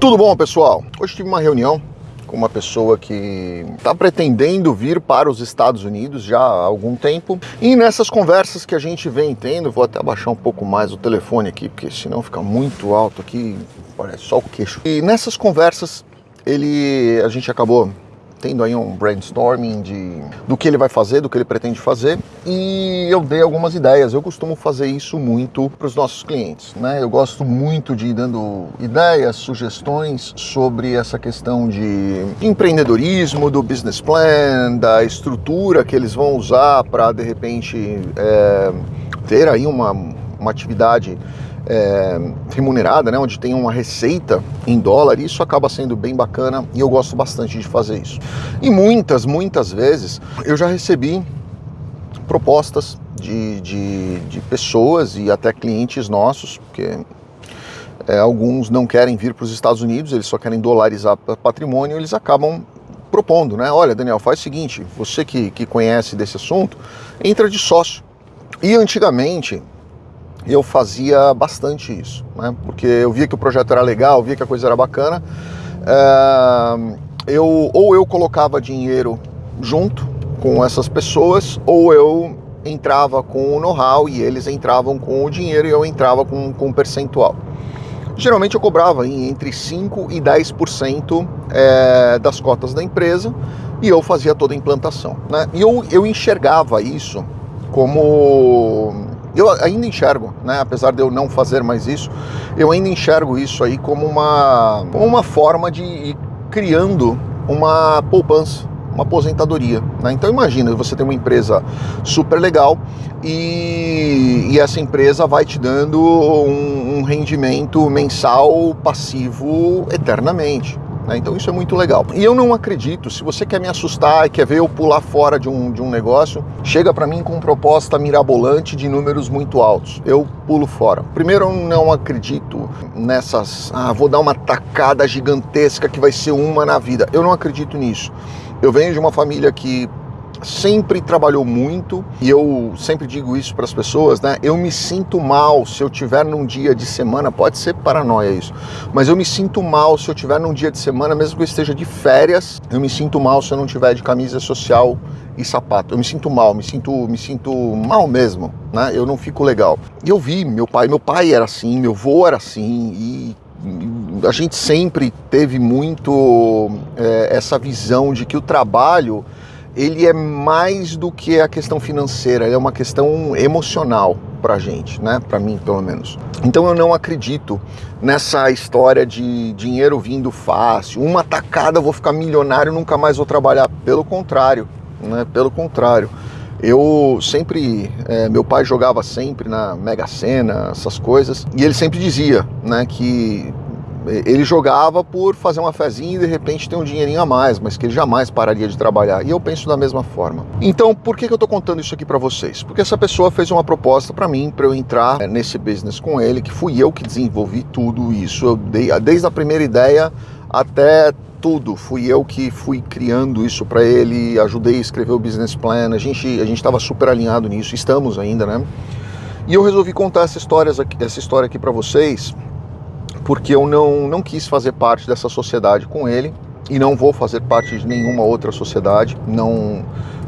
Tudo bom, pessoal? Hoje tive uma reunião com uma pessoa que está pretendendo vir para os Estados Unidos já há algum tempo. E nessas conversas que a gente vem tendo, vou até abaixar um pouco mais o telefone aqui, porque senão fica muito alto aqui, parece só o queixo. E nessas conversas, ele, a gente acabou tendo aí um brainstorming de, do que ele vai fazer, do que ele pretende fazer, e eu dei algumas ideias. Eu costumo fazer isso muito para os nossos clientes, né? Eu gosto muito de ir dando ideias, sugestões sobre essa questão de empreendedorismo, do business plan, da estrutura que eles vão usar para de repente é, ter aí uma, uma atividade é, remunerada, né, onde tem uma receita em dólar, isso acaba sendo bem bacana e eu gosto bastante de fazer isso. E muitas, muitas vezes eu já recebi propostas de, de, de pessoas e até clientes nossos, porque é, alguns não querem vir para os Estados Unidos, eles só querem dolarizar patrimônio, eles acabam propondo, né? Olha, Daniel, faz o seguinte, você que, que conhece desse assunto, entra de sócio. E antigamente, eu fazia bastante isso, né? porque eu via que o projeto era legal, via que a coisa era bacana. É, eu, ou eu colocava dinheiro junto com essas pessoas, ou eu entrava com o know-how e eles entravam com o dinheiro e eu entrava com, com um percentual. Geralmente eu cobrava entre 5% e 10% é, das cotas da empresa e eu fazia toda a implantação. Né? E eu, eu enxergava isso como eu ainda enxergo, né, apesar de eu não fazer mais isso, eu ainda enxergo isso aí como uma, como uma forma de ir criando uma poupança, uma aposentadoria. Né? Então imagina, você tem uma empresa super legal e, e essa empresa vai te dando um, um rendimento mensal passivo eternamente. Né? Então isso é muito legal. E eu não acredito, se você quer me assustar e quer ver eu pular fora de um, de um negócio, chega para mim com proposta mirabolante de números muito altos. Eu pulo fora. Primeiro, eu não acredito nessas, ah, vou dar uma tacada gigantesca que vai ser uma na vida. Eu não acredito nisso. Eu venho de uma família que sempre trabalhou muito e eu sempre digo isso para as pessoas, né? Eu me sinto mal se eu tiver num dia de semana, pode ser paranoia isso, mas eu me sinto mal se eu tiver num dia de semana, mesmo que eu esteja de férias, eu me sinto mal se eu não tiver de camisa social e sapato. Eu me sinto mal, me sinto, me sinto mal mesmo, né? Eu não fico legal. E eu vi meu pai, meu pai era assim, meu avô era assim e a gente sempre teve muito é, essa visão de que o trabalho ele é mais do que a questão financeira, ele é uma questão emocional pra gente, né? Pra mim, pelo menos. Então eu não acredito nessa história de dinheiro vindo fácil, uma tacada vou ficar milionário, nunca mais vou trabalhar. Pelo contrário, né? Pelo contrário. Eu sempre, é, meu pai jogava sempre na Mega Sena, essas coisas, e ele sempre dizia, né, que ele jogava por fazer uma fezinha e de repente ter um dinheirinho a mais, mas que ele jamais pararia de trabalhar. E eu penso da mesma forma. Então, por que, que eu estou contando isso aqui para vocês? Porque essa pessoa fez uma proposta para mim, para eu entrar é, nesse business com ele, que fui eu que desenvolvi tudo isso. Eu dei, desde a primeira ideia até tudo. Fui eu que fui criando isso para ele, ajudei a escrever o business plan. A gente a gente estava super alinhado nisso, estamos ainda, né? E eu resolvi contar essa história essa história aqui para vocês porque eu não, não quis fazer parte dessa sociedade com ele e não vou fazer parte de nenhuma outra sociedade, não,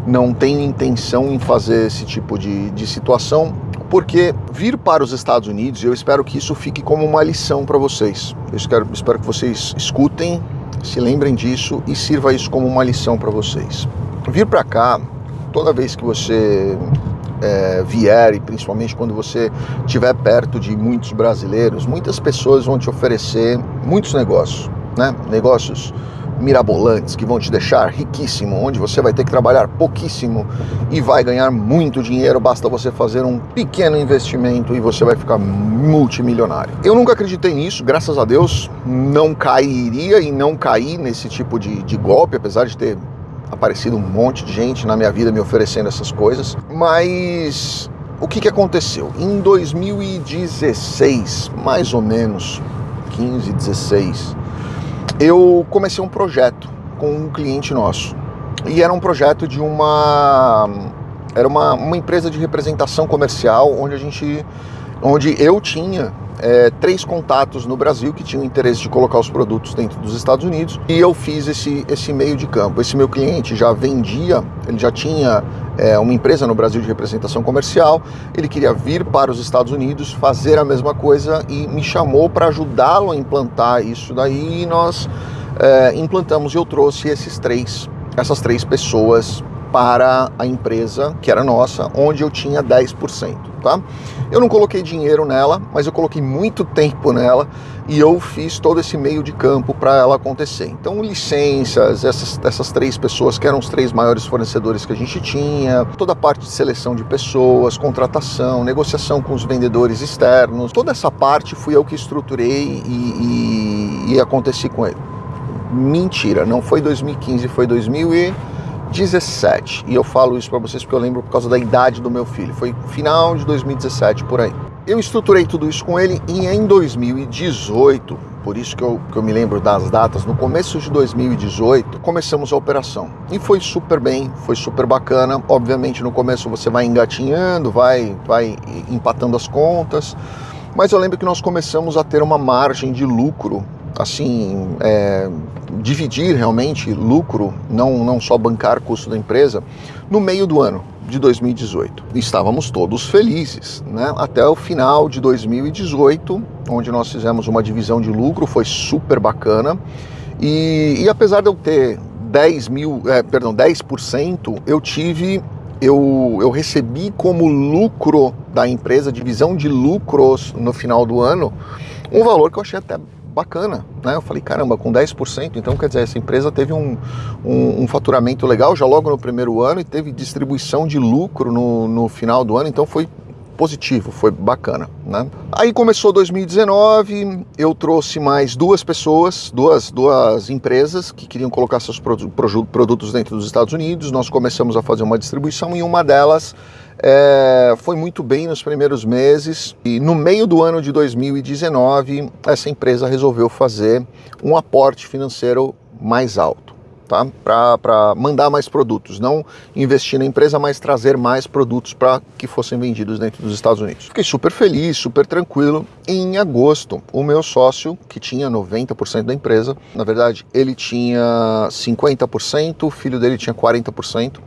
não tenho intenção em fazer esse tipo de, de situação, porque vir para os Estados Unidos, eu espero que isso fique como uma lição para vocês. Eu espero, espero que vocês escutem, se lembrem disso e sirva isso como uma lição para vocês. Vir para cá, toda vez que você é, vier e principalmente quando você estiver perto de muitos brasileiros, muitas pessoas vão te oferecer muitos negócios, né? Negócios mirabolantes que vão te deixar riquíssimo, onde você vai ter que trabalhar pouquíssimo e vai ganhar muito dinheiro, basta você fazer um pequeno investimento e você vai ficar multimilionário. Eu nunca acreditei nisso, graças a Deus, não cairia e não caí nesse tipo de, de golpe, apesar de ter aparecido um monte de gente na minha vida me oferecendo essas coisas, mas o que, que aconteceu? Em 2016, mais ou menos, 15, 16, eu comecei um projeto com um cliente nosso. E era um projeto de uma era uma, uma empresa de representação comercial onde a gente onde eu tinha é, três contatos no Brasil que tinham interesse de colocar os produtos dentro dos Estados Unidos e eu fiz esse, esse meio de campo. Esse meu cliente já vendia, ele já tinha é, uma empresa no Brasil de representação comercial, ele queria vir para os Estados Unidos fazer a mesma coisa e me chamou para ajudá-lo a implantar isso daí e nós é, implantamos e eu trouxe esses três, essas três pessoas para a empresa que era nossa, onde eu tinha 10%, tá? Eu não coloquei dinheiro nela, mas eu coloquei muito tempo nela e eu fiz todo esse meio de campo para ela acontecer. Então, licenças, essas, essas três pessoas que eram os três maiores fornecedores que a gente tinha, toda a parte de seleção de pessoas, contratação, negociação com os vendedores externos, toda essa parte fui eu que estruturei e, e, e aconteci com ele. Mentira, não foi 2015, foi 2000 e 17. E eu falo isso para vocês porque eu lembro por causa da idade do meu filho. Foi final de 2017 por aí. Eu estruturei tudo isso com ele e em 2018, por isso que eu, que eu me lembro das datas, no começo de 2018, começamos a operação. E foi super bem, foi super bacana. Obviamente no começo você vai engatinhando, vai, vai empatando as contas. Mas eu lembro que nós começamos a ter uma margem de lucro assim, é, dividir realmente lucro, não, não só bancar custo da empresa, no meio do ano de 2018. Estávamos todos felizes, né? Até o final de 2018, onde nós fizemos uma divisão de lucro, foi super bacana. E, e apesar de eu ter 10 mil, é, perdão, 10%, eu tive eu, eu recebi como lucro da empresa, divisão de lucros no final do ano, um valor que eu achei até bacana, né? Eu falei, caramba, com 10%, então quer dizer, essa empresa teve um, um, um, faturamento legal já logo no primeiro ano e teve distribuição de lucro no, no final do ano, então foi positivo, foi bacana, né? Aí começou 2019, eu trouxe mais duas pessoas, duas, duas empresas que queriam colocar seus produtos dentro dos Estados Unidos, nós começamos a fazer uma distribuição e uma delas é, foi muito bem nos primeiros meses e no meio do ano de 2019 essa empresa resolveu fazer um aporte financeiro mais alto. Tá? Para mandar mais produtos, não investir na empresa, mas trazer mais produtos para que fossem vendidos dentro dos Estados Unidos. Fiquei super feliz, super tranquilo. Em agosto, o meu sócio, que tinha 90% da empresa, na verdade, ele tinha 50%, o filho dele tinha 40%,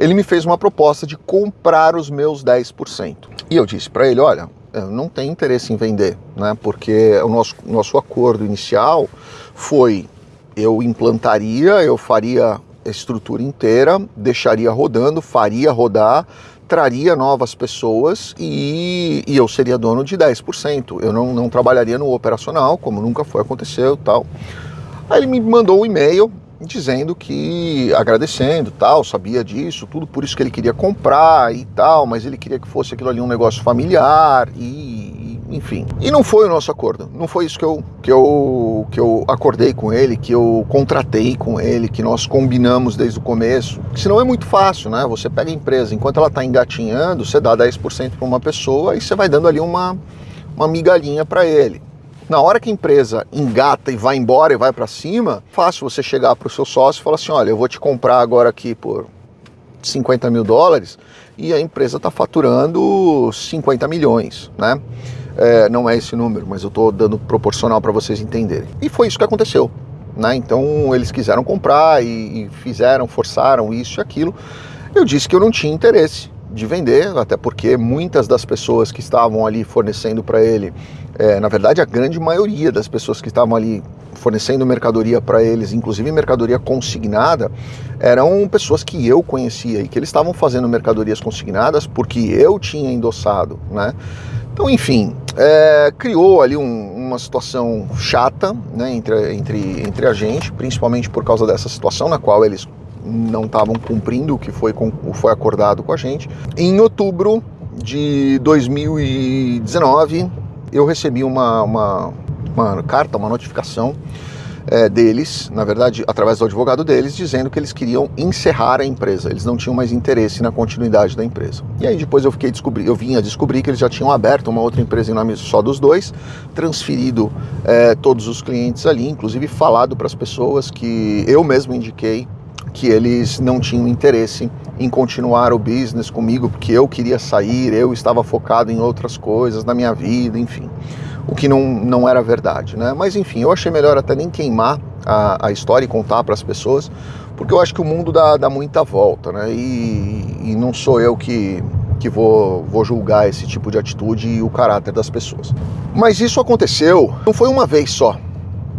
ele me fez uma proposta de comprar os meus 10%. E eu disse para ele, olha, não tenho interesse em vender, né? Porque o nosso, nosso acordo inicial foi eu implantaria, eu faria a estrutura inteira, deixaria rodando, faria rodar, traria novas pessoas e, e eu seria dono de 10%. Eu não, não trabalharia no operacional, como nunca foi aconteceu tal. Aí ele me mandou um e-mail dizendo que agradecendo, tal, sabia disso, tudo por isso que ele queria comprar e tal, mas ele queria que fosse aquilo ali um negócio familiar e, enfim. E não foi o nosso acordo. Não foi isso que eu que eu que eu acordei com ele, que eu contratei com ele, que nós combinamos desde o começo. Senão é muito fácil, né? Você pega a empresa, enquanto ela está engatinhando, você dá 10% para uma pessoa e você vai dando ali uma uma migalhinha para ele. Na hora que a empresa engata e vai embora e vai para cima, fácil você chegar para o seu sócio e falar assim, olha, eu vou te comprar agora aqui por 50 mil dólares e a empresa está faturando 50 milhões, né? É, não é esse número, mas eu estou dando proporcional para vocês entenderem. E foi isso que aconteceu. Né? Então eles quiseram comprar e, e fizeram, forçaram isso e aquilo. Eu disse que eu não tinha interesse de vender, até porque muitas das pessoas que estavam ali fornecendo para ele, é, na verdade a grande maioria das pessoas que estavam ali fornecendo mercadoria para eles, inclusive mercadoria consignada, eram pessoas que eu conhecia e que eles estavam fazendo mercadorias consignadas porque eu tinha endossado, né? Então, enfim, é, criou ali um, uma situação chata né, entre, entre, entre a gente, principalmente por causa dessa situação na qual eles não estavam cumprindo o que foi, com, foi acordado com a gente. Em outubro de 2019, eu recebi uma, uma, uma carta, uma notificação é, deles, na verdade, através do advogado deles, dizendo que eles queriam encerrar a empresa. Eles não tinham mais interesse na continuidade da empresa. E aí depois eu fiquei descobri, eu vinha descobrir que eles já tinham aberto uma outra empresa em nome só dos dois, transferido é, todos os clientes ali, inclusive falado para as pessoas que eu mesmo indiquei que eles não tinham interesse em continuar o business comigo, porque eu queria sair, eu estava focado em outras coisas na minha vida, enfim. o que não, não era verdade, né? Mas enfim, eu achei melhor até nem queimar a, a história e contar para as pessoas, porque eu acho que o mundo dá, dá muita volta, né? E, e não sou eu que, que vou, vou julgar esse tipo de atitude e o caráter das pessoas. Mas isso aconteceu, não foi uma vez só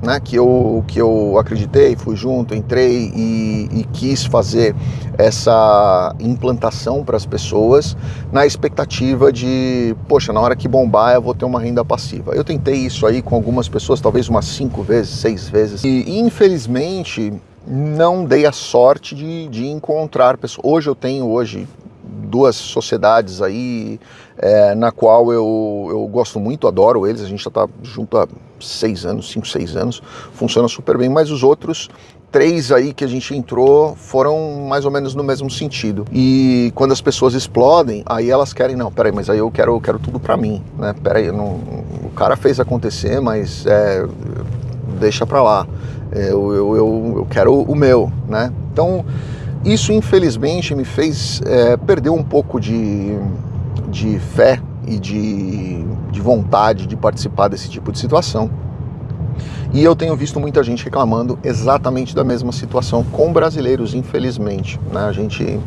né, que, eu, que eu acreditei, fui junto, entrei e, e quis fazer essa implantação para as pessoas na expectativa de, poxa, na hora que bombar eu vou ter uma renda passiva. Eu tentei isso aí com algumas pessoas, talvez umas cinco vezes, seis vezes, e infelizmente não dei a sorte de, de encontrar pessoas. Hoje eu tenho hoje duas sociedades aí é, na qual eu, eu gosto muito, adoro eles, a gente já está junto há seis anos, cinco, seis anos, funciona super bem, mas os outros três aí que a gente entrou foram mais ou menos no mesmo sentido. E quando as pessoas explodem, aí elas querem, não, peraí, mas aí eu quero, eu quero tudo para mim, né? Peraí, não, o cara fez acontecer, mas é, deixa para lá. É, eu, eu, eu, eu quero o meu, né? Então, isso infelizmente me fez é, perder um pouco de, de fé e de, de vontade de participar desse tipo de situação. E eu tenho visto muita gente reclamando exatamente da mesma situação com brasileiros, infelizmente. Né? A gente,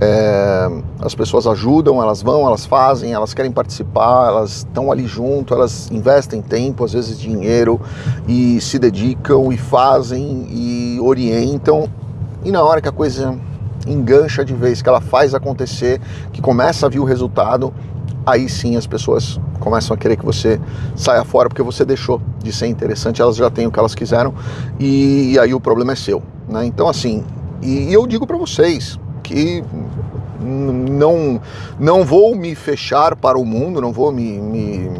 é, as pessoas ajudam, elas vão, elas fazem, elas querem participar, elas estão ali junto, elas investem tempo, às vezes dinheiro, e se dedicam e fazem e orientam. E na hora que a coisa engancha de vez, que ela faz acontecer, que começa a vir o resultado, aí sim as pessoas começam a querer que você saia fora porque você deixou de ser interessante, elas já têm o que elas quiseram e, aí o problema é seu, né? Então assim, e, eu digo para vocês que não não vou me fechar para o mundo, não vou me, me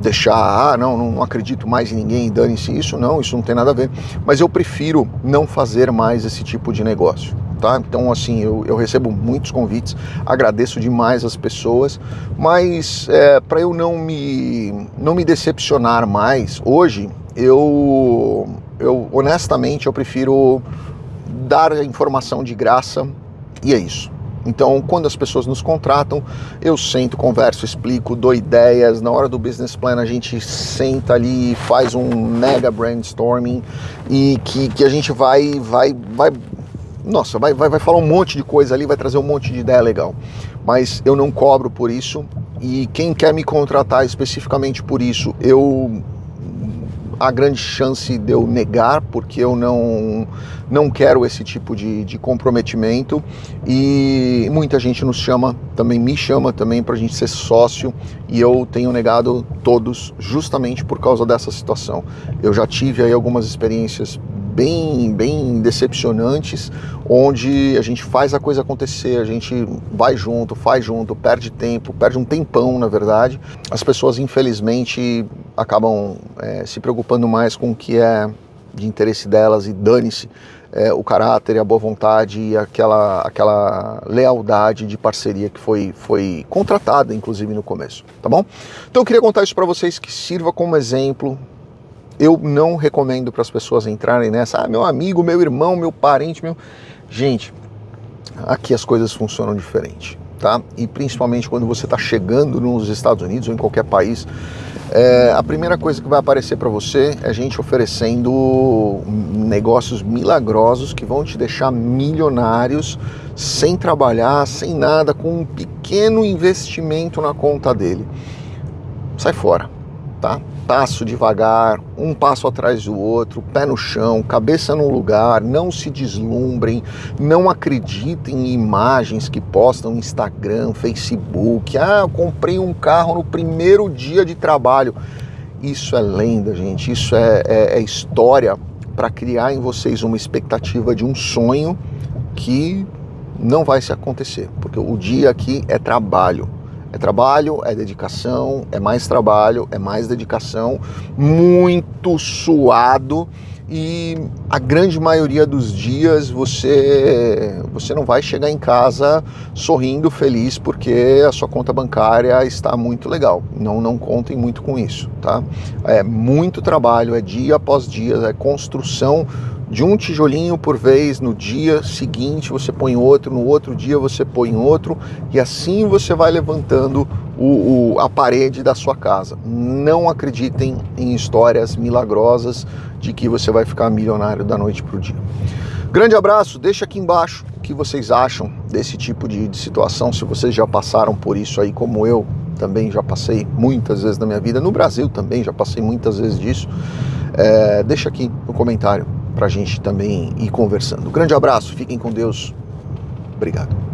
deixar, ah, não, não acredito mais em ninguém, dane-se isso, não, isso não tem nada a ver, mas eu prefiro não fazer mais esse tipo de negócio tá? Então, assim, eu, eu recebo muitos convites, agradeço demais as pessoas, mas é, para eu não me, não me decepcionar mais, hoje, eu, eu honestamente, eu prefiro dar a informação de graça e é isso. Então, quando as pessoas nos contratam, eu sento, converso, explico, dou ideias. Na hora do business plan, a gente senta ali, faz um mega brainstorming e que, que a gente vai, vai, vai nossa, vai, vai, vai falar um monte de coisa ali, vai trazer um monte de ideia legal. Mas eu não cobro por isso e quem quer me contratar especificamente por isso, eu há grande chance de eu negar, porque eu não, não quero esse tipo de, de comprometimento e muita gente nos chama, também me chama também para a gente ser sócio e eu tenho negado todos justamente por causa dessa situação. Eu já tive aí algumas experiências bem, bem decepcionantes, onde a gente faz a coisa acontecer, a gente vai junto, faz junto, perde tempo, perde um tempão, na verdade. As pessoas, infelizmente, acabam é, se preocupando mais com o que é de interesse delas e dane-se é, o caráter e a boa vontade e aquela, aquela lealdade de parceria que foi, foi contratada, inclusive, no começo, tá bom? Então eu queria contar isso para vocês que sirva como exemplo eu não recomendo para as pessoas entrarem nessa, ah, meu amigo, meu irmão, meu parente, meu. Gente, aqui as coisas funcionam diferente, tá? E principalmente quando você está chegando nos Estados Unidos ou em qualquer país, é, a primeira coisa que vai aparecer para você é gente oferecendo negócios milagrosos que vão te deixar milionários sem trabalhar, sem nada, com um pequeno investimento na conta dele. Sai fora, tá? Passo devagar, um passo atrás do outro, pé no chão, cabeça no lugar, não se deslumbrem, não acreditem em imagens que postam no Instagram, Facebook. Ah, eu comprei um carro no primeiro dia de trabalho. Isso é lenda, gente, isso é, é, é história para criar em vocês uma expectativa de um sonho que não vai se acontecer, porque o dia aqui é trabalho. É trabalho, é dedicação, é mais trabalho, é mais dedicação, muito suado e a grande maioria dos dias você você não vai chegar em casa sorrindo feliz porque a sua conta bancária está muito legal. Não não contem muito com isso, tá? É muito trabalho, é dia após dia, é construção de um tijolinho por vez, no dia seguinte você põe outro, no outro dia você põe outro, e assim você vai levantando o, o, a parede da sua casa. Não acreditem em histórias milagrosas de que você vai ficar milionário da noite para o dia. Grande abraço, deixa aqui embaixo o que vocês acham desse tipo de, de situação, se vocês já passaram por isso aí como eu também já passei muitas vezes na minha vida, no Brasil também já passei muitas vezes disso. É, deixa aqui no comentário para a gente também ir conversando. Grande abraço, fiquem com Deus. Obrigado.